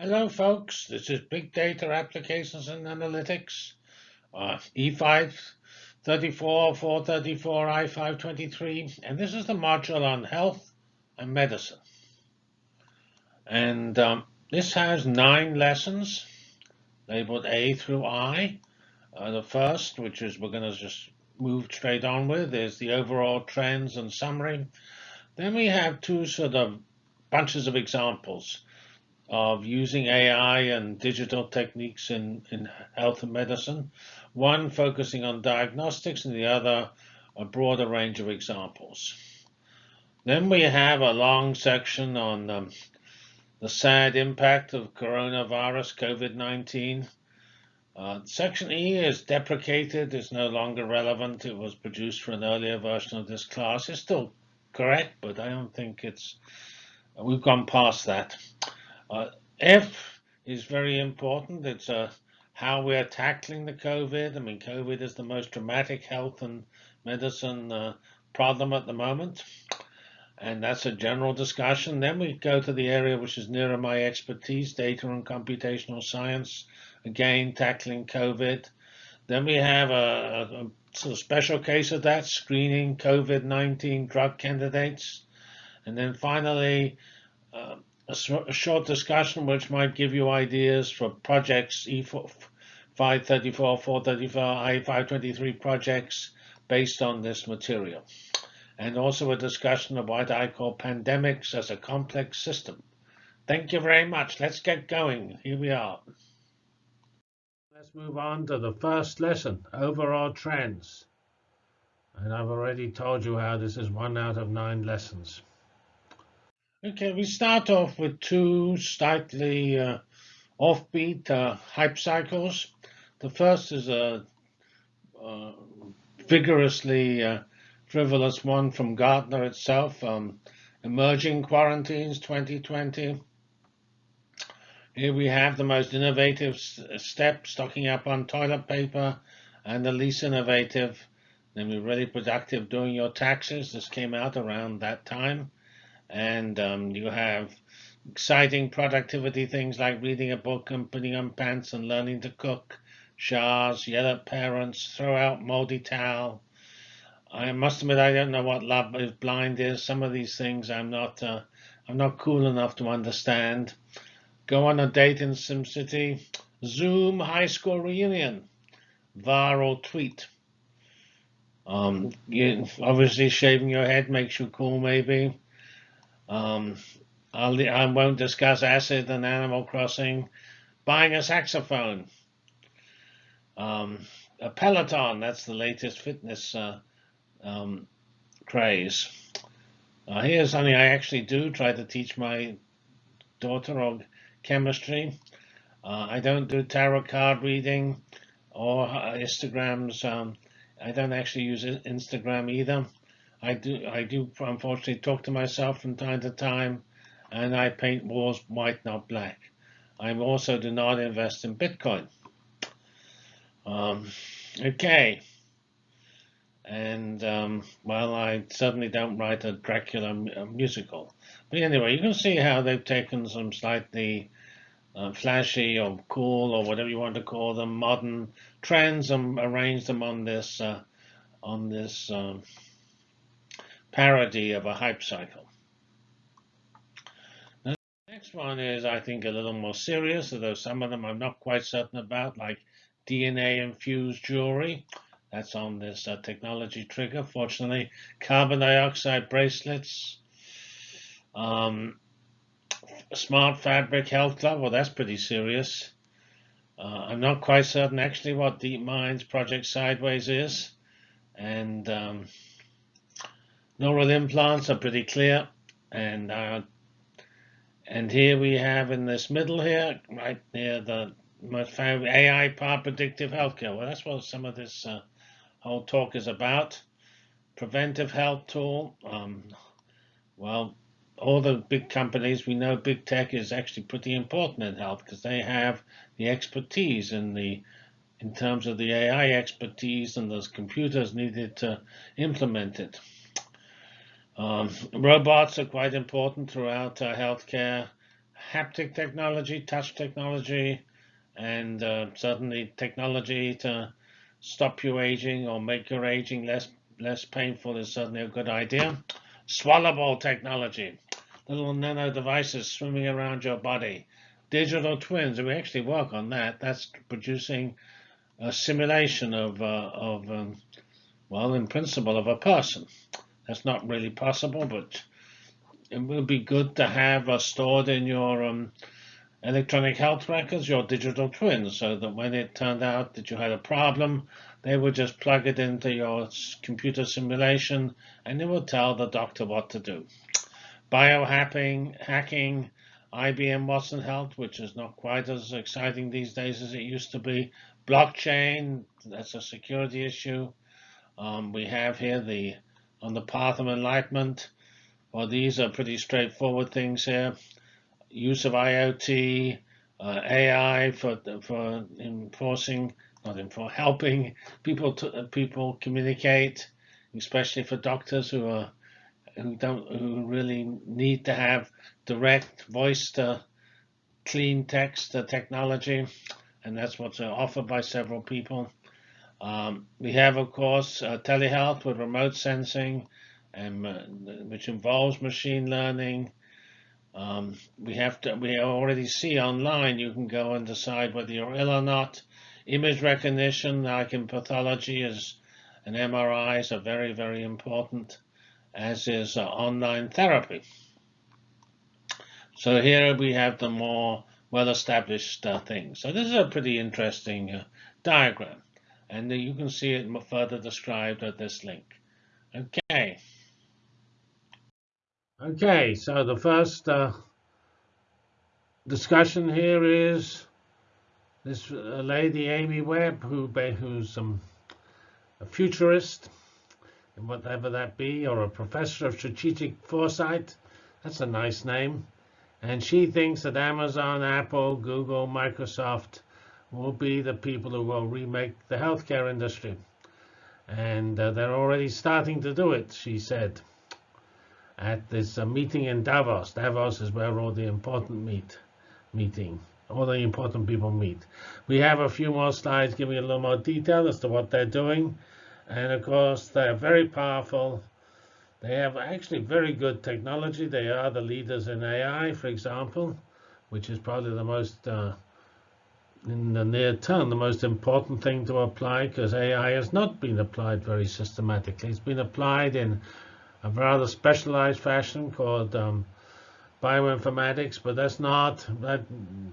Hello, folks. This is Big Data Applications and Analytics, uh, E5 34, 434, I523, and this is the module on health and medicine. And um, this has nine lessons labeled A through I. Uh, the first, which is we're going to just move straight on with, is the overall trends and summary. Then we have two sort of bunches of examples of using AI and digital techniques in, in health and medicine, one focusing on diagnostics and the other a broader range of examples. Then we have a long section on um, the sad impact of coronavirus, COVID-19. Uh, section E is deprecated, is no longer relevant. It was produced for an earlier version of this class. It's still correct, but I don't think it's, we've gone past that. Uh, F is very important. It's uh, how we're tackling the COVID. I mean, COVID is the most dramatic health and medicine uh, problem at the moment. And that's a general discussion. Then we go to the area which is nearer my expertise, data and computational science. Again, tackling COVID. Then we have a, a, a sort of special case of that, screening COVID-19 drug candidates. And then finally, uh, a, short discussion which might give you ideas for projects, E534, 434, I523 projects based on this material. And also a discussion of what I call pandemics as a complex system. Thank you very much. Let's get going. Here we are. Let's move on to the first lesson, overall trends. And I've already told you how this is one out of nine lessons. Okay, we start off with two slightly uh, offbeat uh, hype cycles. The first is a, a vigorously uh, frivolous one from Gartner itself, um, Emerging Quarantines 2020. Here we have the most innovative step, stocking up on toilet paper, and the least innovative, namely really productive doing your taxes. This came out around that time and um, you have exciting productivity things like reading a book and putting on pants and learning to cook, showers, yell at parents, throw out moldy towel. I must admit I don't know what love is blind is. Some of these things I'm not uh, I'm not cool enough to understand. Go on a date in SimCity. Zoom high school reunion. Viral tweet. Um, you, obviously shaving your head makes you cool maybe. Um, I'll, I won't discuss acid and Animal Crossing. Buying a saxophone. Um, a Peloton, that's the latest fitness uh, um, craze. Uh, here's something I actually do try to teach my daughter of chemistry. Uh, I don't do tarot card reading or Instagrams. Um, I don't actually use Instagram either. I do, I do unfortunately talk to myself from time to time, and I paint walls white, not black. I also do not invest in Bitcoin. Um, okay. And, um, well, I certainly don't write a Dracula musical. But anyway, you can see how they've taken some slightly uh, flashy or cool or whatever you want to call them, modern trends and arranged them on this, uh, on this, um, parody of a hype cycle. The next one is, I think, a little more serious, although some of them I'm not quite certain about, like DNA-infused jewelry. That's on this uh, technology trigger. Fortunately, carbon dioxide bracelets, um, smart fabric health club. Well, that's pretty serious. Uh, I'm not quite certain actually what DeepMind's Project Sideways is. And um, Neural implants are pretty clear. And uh, and here we have in this middle here, right near the AI powered predictive healthcare. Well, that's what some of this uh, whole talk is about. Preventive health tool. Um, well, all the big companies, we know big tech is actually pretty important in health because they have the expertise in the in terms of the AI expertise and those computers needed to implement it. Um, robots are quite important throughout uh, healthcare. haptic technology, touch technology, and uh, certainly technology to stop you aging or make your aging less less painful is certainly a good idea. Swallowable technology, little nano devices swimming around your body. Digital twins, we actually work on that. That's producing a simulation of, uh, of um, well, in principle, of a person. That's not really possible, but it will be good to have uh, stored in your um, electronic health records your digital twins so that when it turned out that you had a problem, they would just plug it into your computer simulation and it would tell the doctor what to do. Biohacking, hacking, IBM Watson Health, which is not quite as exciting these days as it used to be. Blockchain, that's a security issue. Um, we have here the on the path of enlightenment. Well, these are pretty straightforward things here use of IoT, uh, AI for for enforcing, not for helping people to uh, people communicate, especially for doctors who are who don't who really need to have direct voice to clean text technology, and that's what's offered by several people. Um, we have, of course, uh, telehealth with remote sensing, and uh, which involves machine learning, um, we have to. We already see online. You can go and decide whether you're ill or not. Image recognition, like in pathology, is and MRIs are very, very important, as is uh, online therapy. So here we have the more well-established uh, things. So this is a pretty interesting uh, diagram, and you can see it further described at this link. Okay. Okay, so the first uh, discussion here is this uh, lady Amy Webb, who who's um, a futurist, whatever that be, or a professor of strategic foresight. That's a nice name. And she thinks that Amazon, Apple, Google, Microsoft will be the people who will remake the healthcare industry. And uh, they're already starting to do it, she said at this uh, meeting in Davos. Davos is where all the important meet meeting, all the important people meet. We have a few more slides giving a little more detail as to what they're doing. And of course, they're very powerful. They have actually very good technology. They are the leaders in AI, for example, which is probably the most, uh, in the near term, the most important thing to apply because AI has not been applied very systematically. It's been applied in a rather specialized fashion called um, bioinformatics, but that's not, that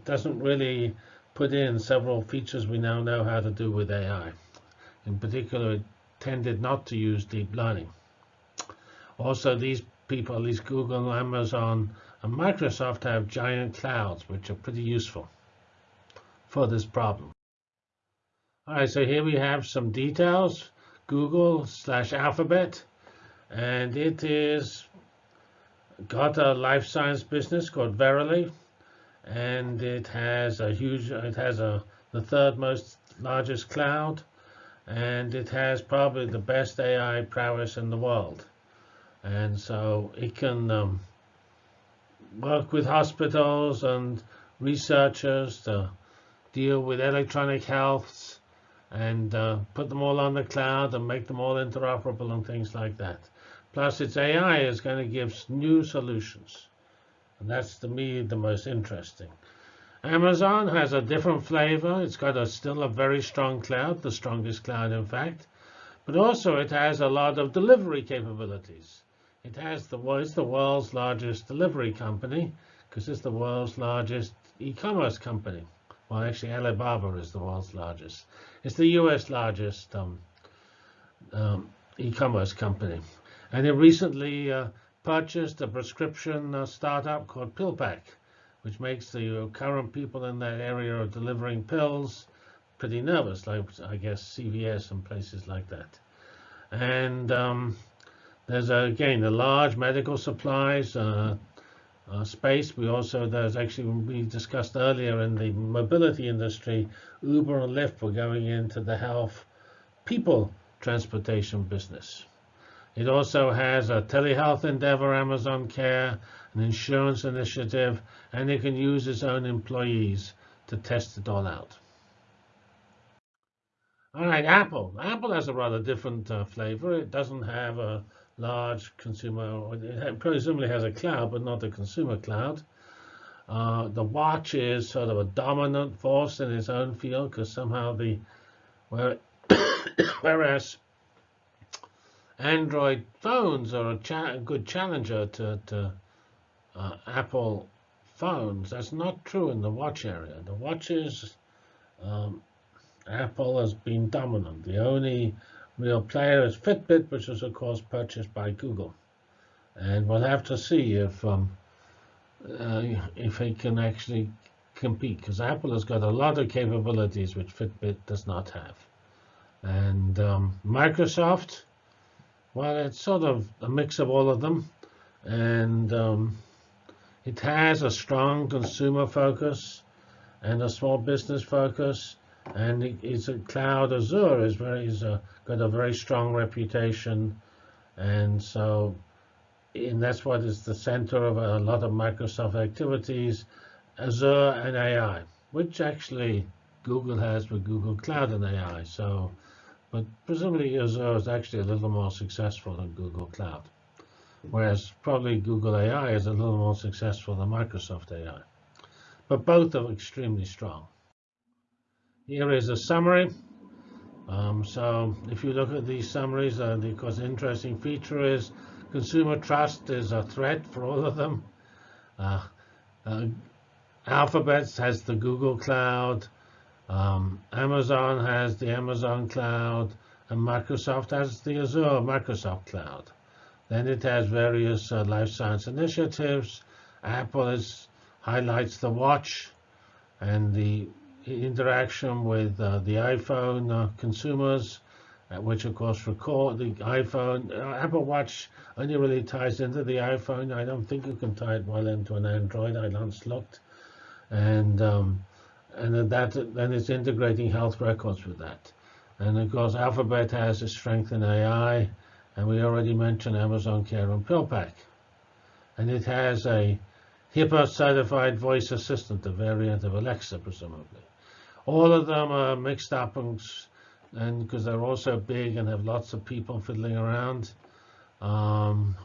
doesn't really put in several features we now know how to do with AI. In particular, it tended not to use deep learning. Also, these people, least Google, Amazon, and Microsoft have giant clouds, which are pretty useful for this problem. All right, so here we have some details. Google slash Alphabet and it is got a life science business called Verily, and it has a huge, it has a the third most largest cloud, and it has probably the best AI prowess in the world, and so it can um, work with hospitals and researchers to deal with electronic healths and uh, put them all on the cloud and make them all interoperable and things like that. Plus, its AI is going to give new solutions. And that's, to me, the most interesting. Amazon has a different flavor. It's got a, still a very strong cloud, the strongest cloud, in fact. But also, it has a lot of delivery capabilities. It has the, well, it's the world's largest delivery company because it's the world's largest e-commerce company. Well, actually, Alibaba is the world's largest. It's the U.S. largest um, um, e-commerce company. And it recently uh, purchased a prescription uh, startup called PillPack, which makes the uh, current people in that area of delivering pills pretty nervous, like I guess CVS and places like that. And um, there's a, again a large medical supplies uh, uh, space. We also there's actually we discussed earlier in the mobility industry, Uber and Lyft were going into the health people transportation business. It also has a telehealth endeavor, Amazon Care, an insurance initiative, and it can use its own employees to test it all out. All right, Apple. Apple has a rather different uh, flavor. It doesn't have a large consumer, it presumably has a cloud, but not a consumer cloud. Uh, the watch is sort of a dominant force in its own field because somehow the, whereas Android phones are a cha good challenger to, to uh, Apple phones. That's not true in the watch area. The watches, um, Apple has been dominant. The only real player is Fitbit, which was, of course, purchased by Google. And we'll have to see if um, uh, if it can actually compete, because Apple has got a lot of capabilities which Fitbit does not have. And um, Microsoft, well, it's sort of a mix of all of them. And um, it has a strong consumer focus and a small business focus. And it's a cloud Azure is very is a, uh, got a very strong reputation. And so and that's what is the center of a lot of Microsoft activities, Azure and AI, which actually Google has with Google Cloud and AI. So but presumably Azure is actually a little more successful than Google Cloud, whereas probably Google AI is a little more successful than Microsoft AI. But both are extremely strong. Here is a summary. Um, so if you look at these summaries, uh, the course interesting feature is consumer trust is a threat for all of them. Uh, uh, Alphabet has the Google Cloud. Um, Amazon has the Amazon Cloud, and Microsoft has the Azure Microsoft Cloud. Then it has various uh, life science initiatives. Apple is, highlights the watch and the interaction with uh, the iPhone uh, consumers, which of course record the iPhone. Uh, Apple Watch only really ties into the iPhone. I don't think you can tie it well into an Android. I once looked. And um, and that then it's integrating health records with that. And of course, Alphabet has a strength in AI, and we already mentioned Amazon Care and PillPack. And it has a HIPAA-certified voice assistant, a variant of Alexa, presumably. All of them are mixed up, and because they're also big and have lots of people fiddling around. Um,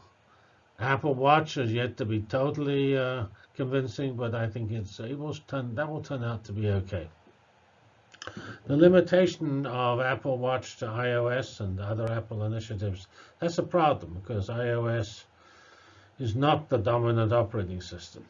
Apple Watch is yet to be totally uh, convincing, but I think it's it will turn that will turn out to be okay. The limitation of Apple Watch to iOS and other Apple initiatives, that's a problem because iOS is not the dominant operating system.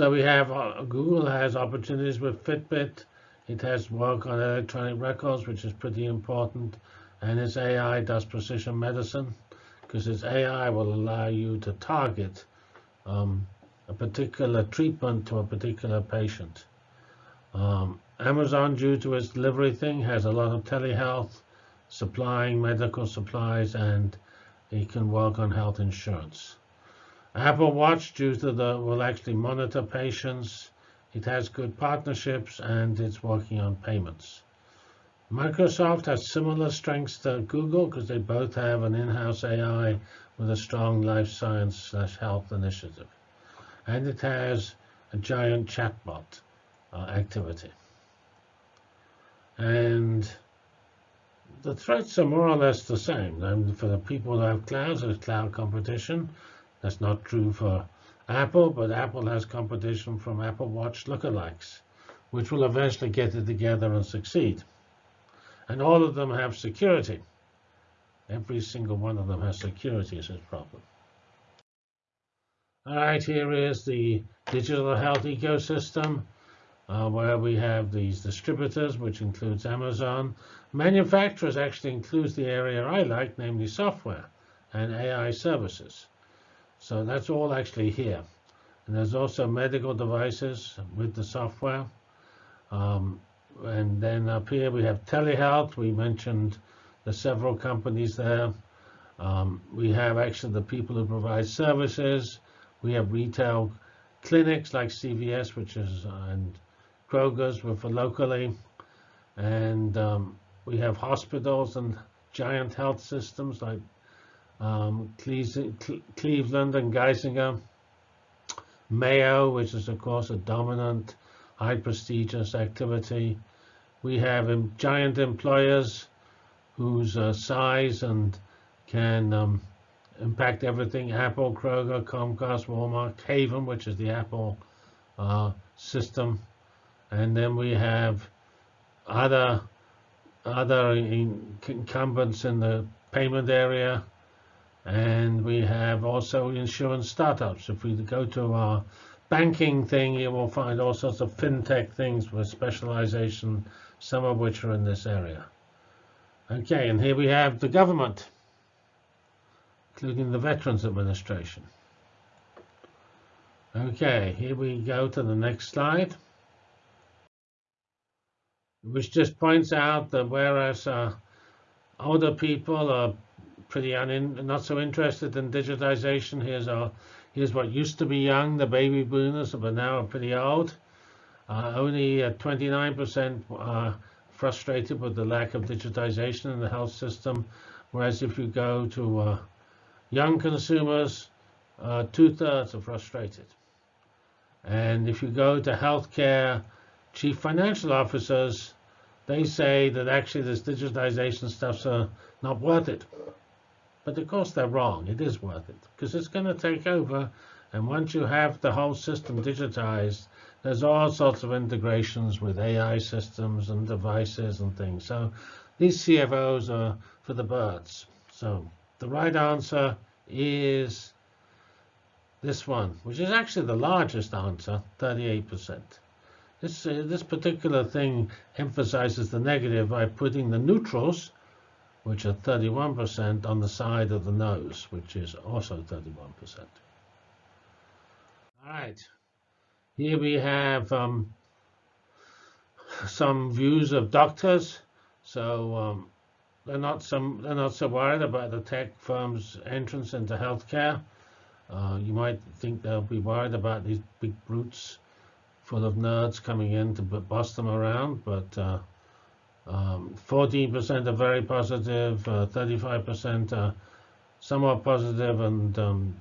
So we have uh, Google has opportunities with Fitbit. It has work on electronic records, which is pretty important. And its AI does precision medicine because its AI will allow you to target um, a particular treatment to a particular patient. Um, Amazon, due to its delivery thing, has a lot of telehealth, supplying medical supplies, and it can work on health insurance. Apple Watch, due to the, will actually monitor patients. It has good partnerships, and it's working on payments. Microsoft has similar strengths to Google because they both have an in-house AI with a strong life science slash health initiative. And it has a giant chatbot uh, activity. And the threats are more or less the same. And for the people who have clouds, there's cloud competition. That's not true for Apple, but Apple has competition from Apple Watch lookalikes, which will eventually get it together and succeed. And all of them have security. Every single one of them has security as its problem. All right, here is the digital health ecosystem, uh, where we have these distributors, which includes Amazon. Manufacturers actually includes the area I like, namely software and AI services. So that's all actually here. And there's also medical devices with the software. Um, and then up here we have telehealth. We mentioned the several companies there. Um, we have actually the people who provide services. We have retail clinics like CVS, which is and Kroger's for locally, and um, we have hospitals and giant health systems like um, Cleveland and Geisinger, Mayo, which is of course a dominant, high prestigious activity. We have giant employers whose uh, size and can um, impact everything. Apple, Kroger, Comcast, Walmart, Haven, which is the Apple uh, system. And then we have other other incumbents in the payment area. And we have also insurance startups. If we go to our banking thing, you will find all sorts of fintech things with specialization, some of which are in this area. Okay, and here we have the government, including the Veterans Administration. Okay, here we go to the next slide, which just points out that whereas uh, older people are pretty not so interested in digitization, here's our here's what used to be young, the baby boomers, but now are pretty old. Uh, only 29% are frustrated with the lack of digitization in the health system, whereas if you go to uh, young consumers, uh, two-thirds are frustrated. And if you go to healthcare chief financial officers, they say that actually this digitization stuff's uh, not worth it. But of course they're wrong. It is worth it because it's going to take over. And once you have the whole system digitized, there's all sorts of integrations with AI systems and devices and things. So these CFOs are for the birds. So the right answer is this one, which is actually the largest answer, 38%. This, uh, this particular thing emphasizes the negative by putting the neutrals, which are 31%, on the side of the nose, which is also 31%. All right. Here we have um, some views of doctors. So um, they're not some they're not so worried about the tech firms' entrance into healthcare. Uh, you might think they'll be worried about these big brutes full of nerds coming in to bust them around, but 14% uh, um, are very positive, 35% uh, are somewhat positive, and um,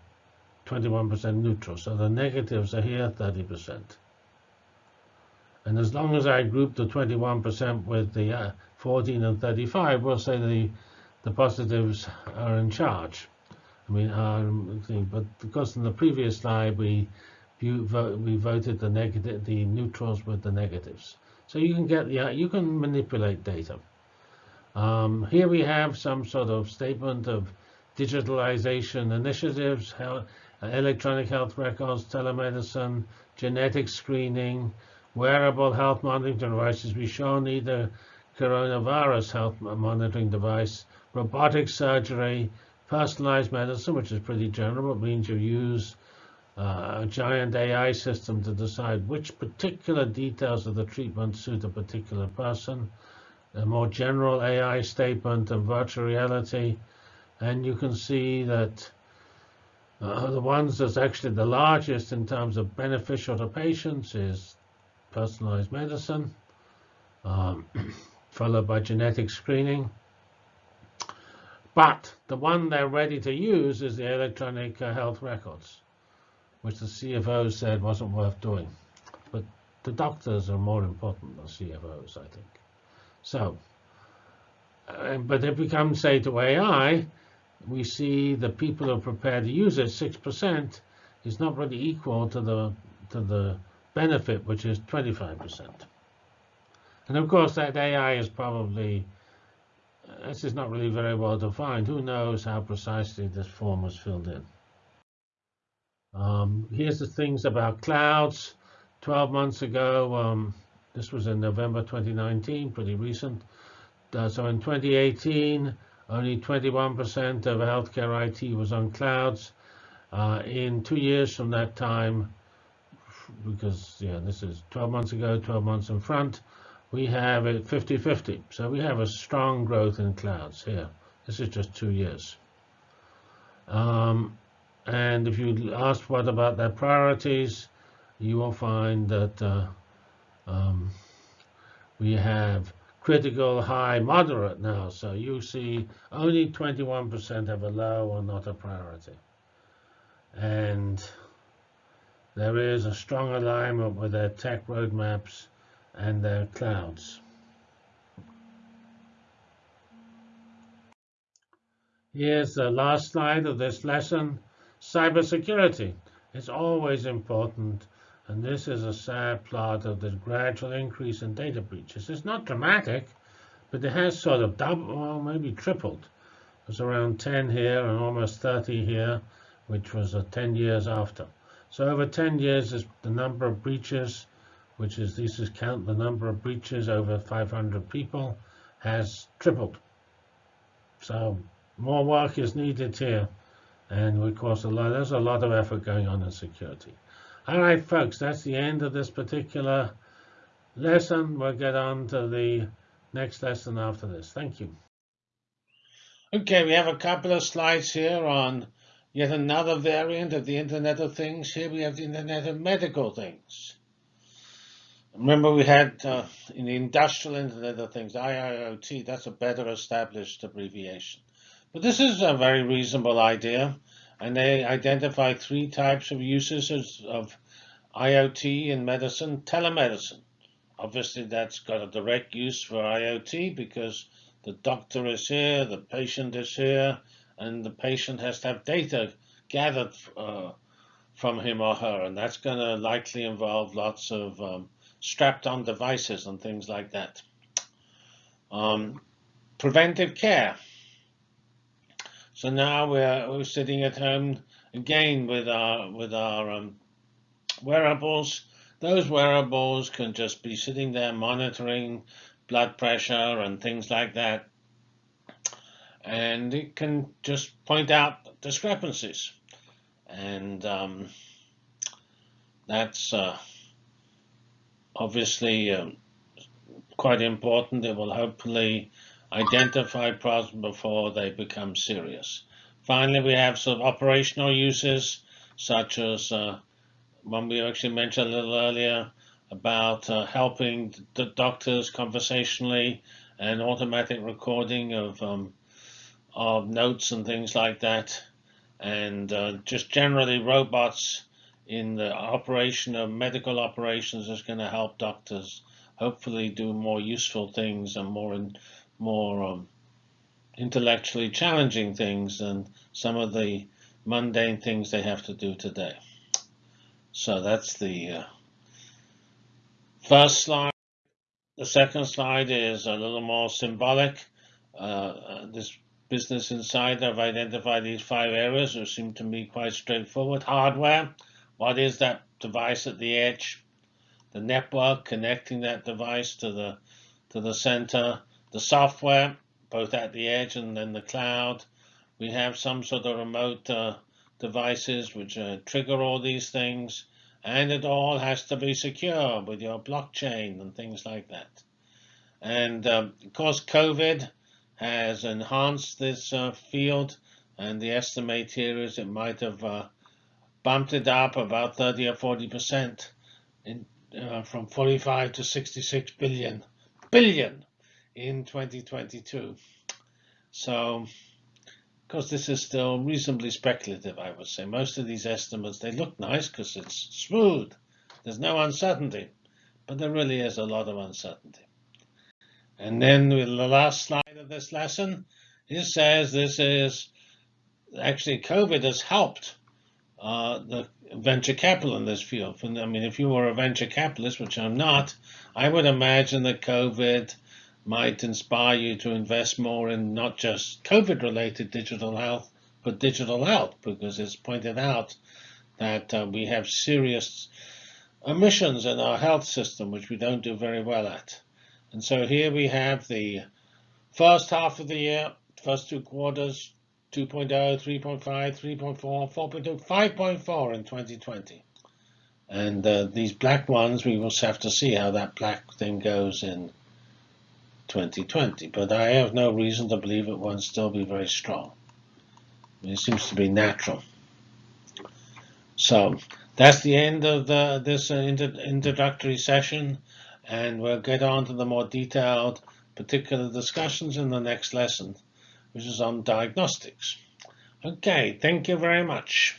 21% neutral. So the negatives are here, 30%. And as long as I group the 21% with the uh, 14 and 35, we'll say the the positives are in charge. I mean, um, but because in the previous slide we we voted the negative, the neutrals with the negatives. So you can get yeah, you can manipulate data. Um, here we have some sort of statement of digitalization initiatives, how, electronic health records, telemedicine, genetic screening, wearable health monitoring devices. We show need a coronavirus health monitoring device, robotic surgery, personalized medicine, which is pretty general. It means you use uh, a giant AI system to decide which particular details of the treatment suit a particular person. A more general AI statement and virtual reality. And you can see that uh, the ones that's actually the largest in terms of beneficial to patients is personalized medicine, um, followed by genetic screening. But the one they're ready to use is the electronic uh, health records, which the CFO said wasn't worth doing. But the doctors are more important than CFOs, I think. So, uh, but if we come, say, to AI, we see the people who are prepared to use it, 6%, is not really equal to the to the benefit, which is 25%. And of course, that AI is probably, this is not really very well defined. Who knows how precisely this form was filled in. Um, here's the things about clouds. 12 months ago, um, this was in November 2019, pretty recent. Uh, so in 2018, only 21% of healthcare IT was on clouds. Uh, in two years from that time, because yeah, this is 12 months ago, 12 months in front, we have it 50-50. So we have a strong growth in clouds here. This is just two years. Um, and if you ask what about their priorities, you will find that uh, um, we have critical, high, moderate now. So you see only 21% have a low or not a priority. And there is a strong alignment with their tech roadmaps and their clouds. Here's the last slide of this lesson. Cybersecurity is always important, and this is a sad plot of the gradual increase in data breaches. It's not dramatic, but it has sort of doubled, or maybe tripled. It's around 10 here and almost 30 here, which was uh, 10 years after. So over 10 years, the number of breaches, which is this is count the number of breaches over 500 people, has tripled. So more work is needed here. And of course, a lot, there's a lot of effort going on in security. All right, folks, that's the end of this particular lesson. We'll get on to the next lesson after this. Thank you. Okay, we have a couple of slides here on yet another variant of the Internet of Things. Here we have the Internet of Medical Things. Remember we had uh, in the Industrial Internet of Things, IIoT, that's a better established abbreviation. But this is a very reasonable idea, and they identify three types of uses of IoT in medicine. Telemedicine. Obviously, that's got a direct use for IoT because the doctor is here, the patient is here, and the patient has to have data gathered uh, from him or her, and that's going to likely involve lots of um, strapped-on devices and things like that. Um, preventive care. So now we're, we're sitting at home again with our with our um, wearables. Those wearables can just be sitting there monitoring blood pressure and things like that. And it can just point out discrepancies. And um, that's uh, obviously um, quite important. It will hopefully identify problems before they become serious. Finally, we have some operational uses, such as uh, one we actually mentioned a little earlier about uh, helping the doctors conversationally and automatic recording of um, of notes and things like that, and uh, just generally robots in the operation of medical operations is going to help doctors hopefully do more useful things and more in, more um, intellectually challenging things than some of the mundane things they have to do today. So that's the uh, first slide. The second slide is a little more symbolic. Uh, uh, this Business Insider have identified these five areas which seem to me quite straightforward. Hardware, what is that device at the edge? The network connecting that device to the to the center the software, both at the edge and then the cloud. We have some sort of remote uh, devices which uh, trigger all these things, and it all has to be secure with your blockchain and things like that. And um, of course, COVID has enhanced this uh, field, and the estimate here is it might have uh, bumped it up about 30 or 40 percent in, uh, from 45 to 66 billion billion in 2022. So, because this is still reasonably speculative, I would say. Most of these estimates, they look nice because it's smooth. There's no uncertainty, but there really is a lot of uncertainty. And then with the last slide of this lesson, it says this is actually COVID has helped uh, the venture capital in this field. I mean, if you were a venture capitalist, which I'm not, I would imagine that COVID might inspire you to invest more in not just COVID related digital health, but digital health, because it's pointed out that uh, we have serious omissions in our health system, which we don't do very well at. And so here we have the first half of the year, first two quarters, 2.0, 3.5, 3.4, 4.2, 5.4 in 2020. And uh, these black ones, we will have to see how that black thing goes in 2020, but I have no reason to believe it won't still be very strong. It seems to be natural. So that's the end of the, this uh, introductory session, and we'll get on to the more detailed particular discussions in the next lesson, which is on diagnostics. Okay, thank you very much.